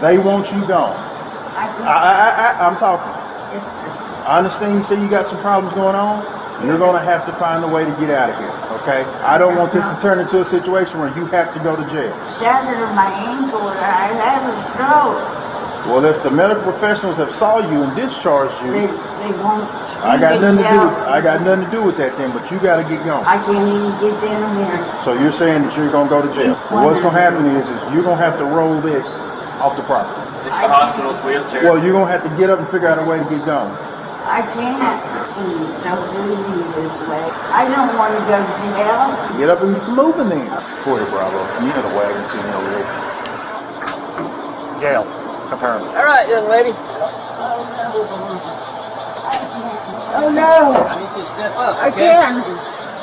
They want you gone. I I, I, I, I'm talking. I understand you say you got some problems going on. You're going to have to find a way to get out of here, okay? I don't want this to turn into a situation where you have to go to jail. shattered my ankle I had a stroke. Well, if the medical professionals have saw you and discharged you, they won't. I got nothing to do. shout. I got nothing to do with that then. But you got to get going. I can't even get down here. So you're saying that you're going to go to jail. Well, what's going to happen is, is you're going to have to roll this off the property. It's the hospital's wheelchair. Well, you're going to have to get up and figure out a way to get going. I can't. Please don't do me this way. I don't want to go to jail. Get up and get moving then. Corey Bravo, you know the wagon sitting over there. Jail. Confirmed. All right, young lady. Oh no, I need you to step up. I okay? can't.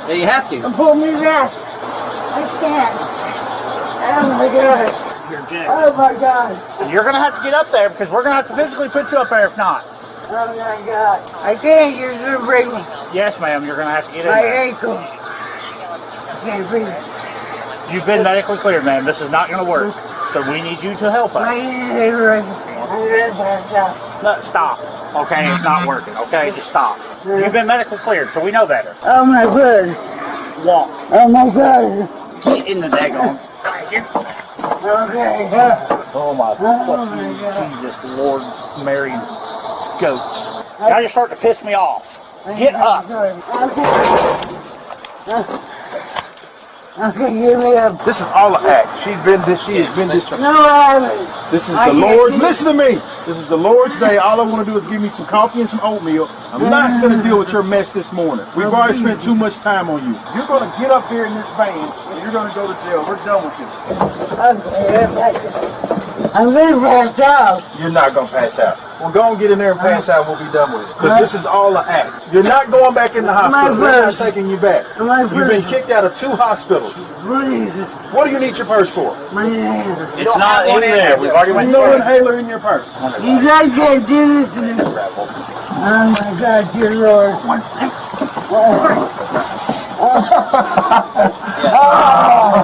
Yeah, you have to. Pull me back. I can't. Oh my god. Oh my god. You're gonna have to get up there because we're gonna have to physically put you up there if not. Oh my god. I can't. You're gonna break me. Yes, ma'am, you're gonna have to get in My there. ankle. I can't breathe. You've been medically cleared, ma'am. This is not gonna work. So we need you to help My us. ankle. I'm gonna pass out. No, stop. Okay, it's not uh-huh. working. Okay, just stop. Uh-huh. You've been medically cleared, so we know better. Oh my god. Walk. Oh my god. Get in the daggone. Okay. Oh my Oh god. Jesus, Lord, Mary, goats. Now you're starting to piss me off. Get up. Okay. Okay, give me up. This is all an act. She's been this. She has been discharged. No, I haven't. This is I the can't Lord's. Listen to me. This is the Lord's day. All I want to do is give me some coffee and some oatmeal. I'm not going to deal with your mess this morning. We've already spent too much time on you. You're going to get up here in this van and you're going to go to jail. We're done with this. Okay, I'm gonna pass out. You're not going to pass out. Well, go and get in there and pass out. We'll be done with it. Because this is all an act. You're not going back in the hospital. We're not taking you back. My You've been kicked out of two hospitals. What is? What do you need your purse for? My hand. It's not in there. We've already went No through it. inhaler in your purse. You guys can't do this to me. Oh my God, dear Lord.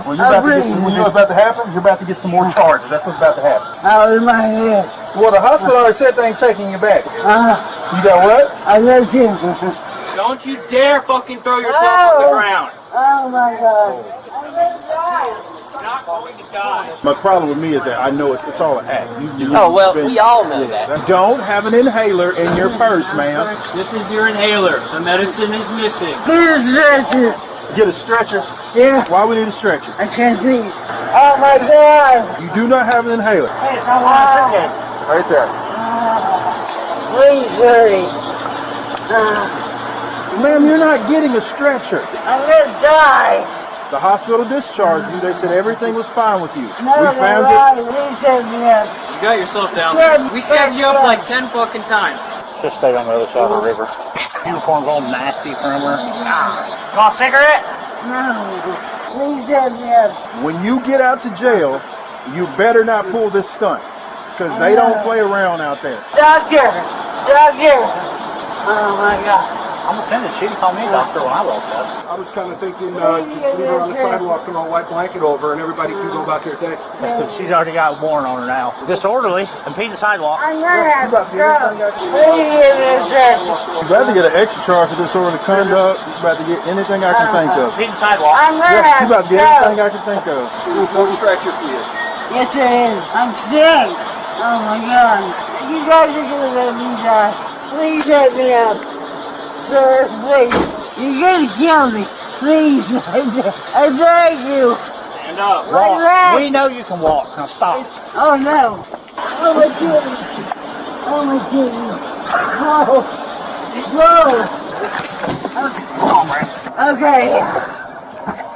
When you're, about to get some, when you're about to happen, you're about to get some more charges. That's what's about to happen. Out of my head. Well, the hospital already said they ain't taking you back. Uh, You got what? I love you. Don't you dare fucking throw yourself on the Oh. ground. Oh my God. I'm gonna die. You're not going to die. My problem with me is that I know it's, it's all an act. You, you, Oh, well, you've been- we all know that. Don't have an inhaler in your purse, ma'am. This is your inhaler. The medicine is missing. Please stretch it. Get a stretcher. Yeah, Why we need a stretcher? I can't breathe. Oh my God. You do not have an inhaler. Ah, Right there. please hurry. Ah, Ma'am, you're not getting a stretcher. I'm gonna die. The hospital discharged you. They said everything was fine with you. No, we found it. right. Please set. You got yourself down. Sure, We set you up like ten fucking times. Just stay on the other side of the river. Uniform's all nasty from her. You Want a cigarette? No. Please set me. When you get out to jail, you better not pull this stunt. Because they don't play around out there. Doctor. Doctor. Oh my God. I'm gonna send it. She call me a doctor when I walk up. I was kind of thinking uh, just leave her on the sidewalk and I'll white blanket over and everybody can go about their day. She's already got a warrant on her now. Disorderly, impede the sidewalk. I'm gonna have You about to to go. everything I can- Please give me a stretcher. You're about to get an extra charge for disorderly conduct. You're about to get anything I can think of. Impede the sidewalk. I'm gonna Yeah, have you about to to get anything I can think of. There's no stretcher for you. Yes, there is. I'm sick. Oh my God. You guys are gonna let me die. Please let me up. Sir, please. You're gonna kill me. Please. I beg you. Stand up. My Walk. leg. We know you can walk. Now stop. Oh no. Oh my goodness. Oh my goodness. Oh. Whoa. Okay.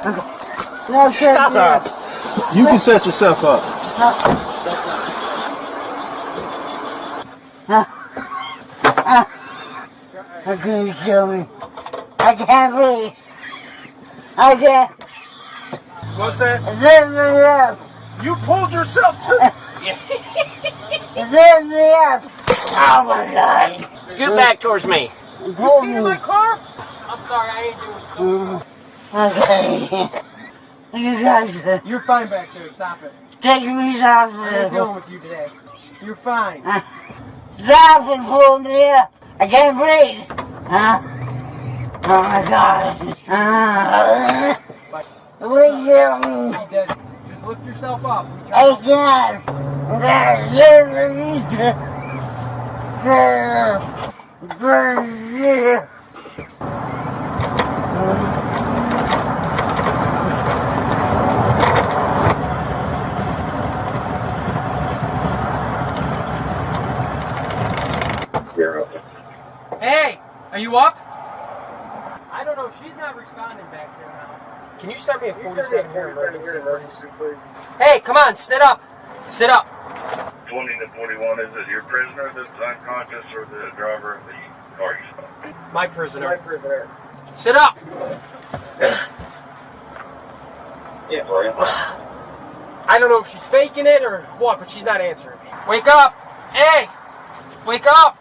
Okay. No, sir. Stop no. her. You can set yourself up. They're gonna kill me. I can't breathe. I can't. What's that? Zip me up. You pulled yourself to. Zip me up. Oh my god. Scoot back towards me. Pull me. I'm sorry, I ain't doing so. Okay. You guys, uh, You're fine back there. Stop it. taking me to the How you doing with you today? You're fine. Stop and pull me up. I can't breathe. Huh? Oh my god. Uh, me. He does. Just lift yourself up. I can't. You need to. Hey, are you up? I don't know. She's not responding back there now. Can you start me at 47 here emergency, please? Hey, come on, sit up. Sit up. 20 to 41, is it your prisoner that's unconscious or the driver of the car you stopped? My prisoner. My prisoner. Sit up. Yeah, sorry. I don't know if she's faking it or what, but she's not answering me. Wake up. Hey, wake up.